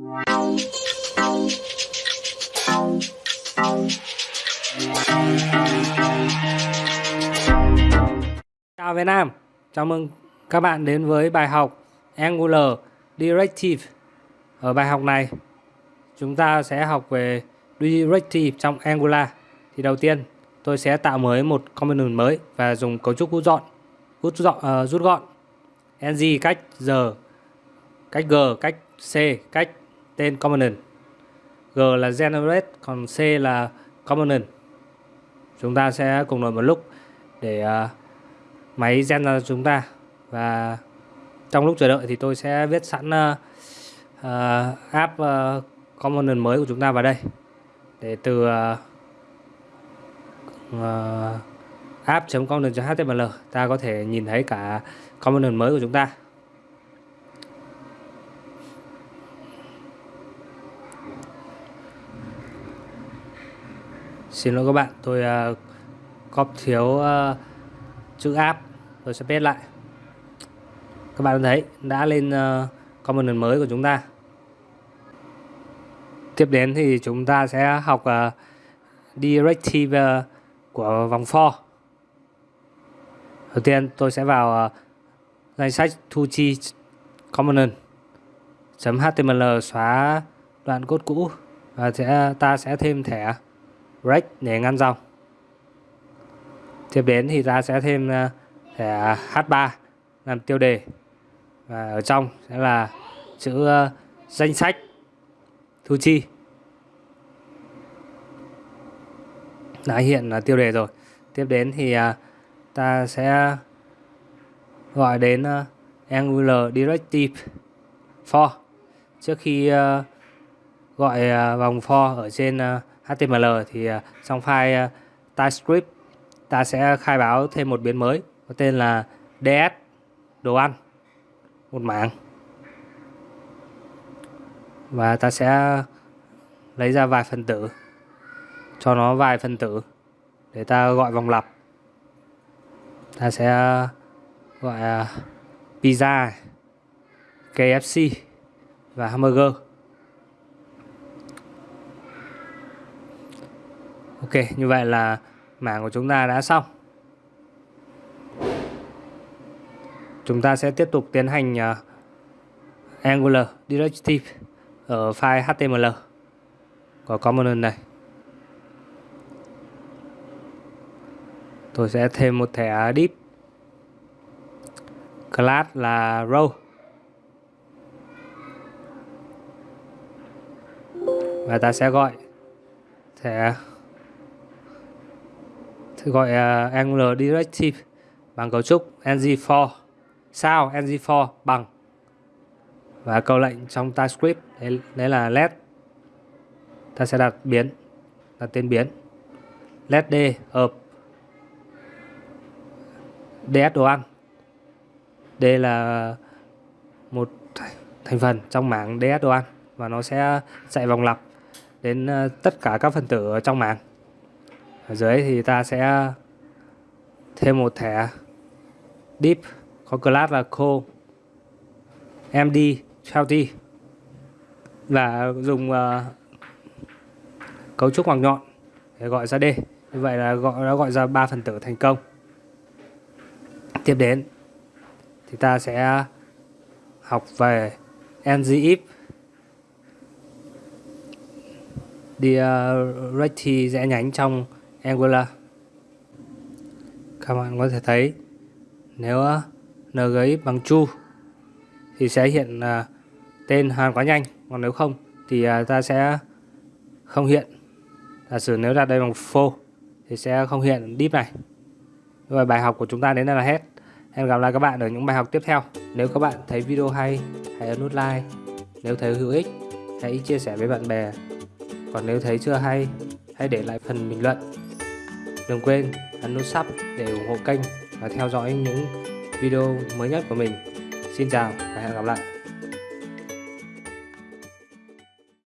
Chào Việt Nam, chào mừng các bạn đến với bài học Angular Directive. Ở bài học này, chúng ta sẽ học về Directive trong Angular. Thì đầu tiên, tôi sẽ tạo mới một component mới và dùng cấu trúc rút gọn, rút gọn, uh, ờ, rút gọn. ng cách giờ, cách g, cách c, cách tên component. g là generate, còn c là component. Chúng ta sẽ cùng đổi một lúc để uh, máy gen ra chúng ta và trong lúc chờ đợi thì tôi sẽ viết sẵn uh, uh, app uh, component mới của chúng ta vào đây để từ uh, uh, app.component.html ta có thể nhìn thấy cả component mới của chúng ta Xin lỗi các bạn, tôi à, uh, copy thiếu uh, chữ app. Tôi sẽ paste lại. Các bạn thấy đã lên à, uh, component mới của chúng ta. Tiếp đến thì chúng ta sẽ học uh, directive uh, của vòng for đầu tiên tôi sẽ vào uh, danh sách thu chi component .html xóa đoạn code cũ và sẽ ta sẽ thêm thẻ break để ngăn dòng. Tiếp đến thì ta sẽ thêm ờ, thẻ H3 làm tiêu đề. Và ở trong sẽ là chữ ờ, danh sách, thu chi. Đã hiện là tiêu đề rồi. Tiếp đến thì ờ, ta sẽ gọi đến Angular Directive for trước khi gọi vòng for ở trên HTML thì à, trong file à, TypeScript ta sẽ khai báo thêm một biến mới, có tên là DS đồ ăn, một mảng. Và ta sẽ lấy ra vài phần tử, cho nó vài phần tử để ta gọi vòng lặp. Ta sẽ gọi à, pizza KFC và hamburger. Ok như vậy là mảng của chúng ta đã xong. Chúng ta sẽ tiếp tục tiến hành uh, Angular Directive ở file HTML. Của component này. Tôi sẽ thêm một thẻ div class là row. Và ta sẽ gọi thẻ gọi uh, Angular Directive bằng cấu trúc ng4 sao ng4 bằng? Và câu lệnh trong TypeScript đấy, đấy là let. Ta sẽ đặt biến đặt tên biến. Let d hợp ds đồ ăn. D là một thành phần trong mảng ds đồ ăn và nó sẽ chạy vòng lặp đến ờ, tất cả các phần tử ở trong mảng ở dưới thì ta sẽ thêm một thẻ deep có class là co md healthy và dùng uh, cấu trúc hoàng nhọn để gọi ra d. Như vậy là gọi đã gọi ra ba phần tử thành công. Tiếp đến thì ta sẽ học về ngif đi ờ, uh, rẽ nhánh trong Angular các bạn có thể thấy nếu ờ, NGX bằng true thì sẽ hiện uh, tên hàn quá nhanh. Còn nếu không thì uh, ta sẽ không hiện. Giả sử nếu đặt đây bằng phô thì sẽ không hiện deep này. Rồi bài học của chúng ta đến đây là hết. Hẹn gặp lại các bạn ở những bài học tiếp theo. Nếu các bạn thấy video hay hãy ấn nút like. Nếu thấy hữu ích hãy chia sẻ với bạn bè. Còn nếu thấy chưa hay hãy để lại phần bình luận đừng quên ấn nút sub để ủng hộ kênh và theo dõi những video mới nhất của mình. Xin chào và hẹn gặp lại.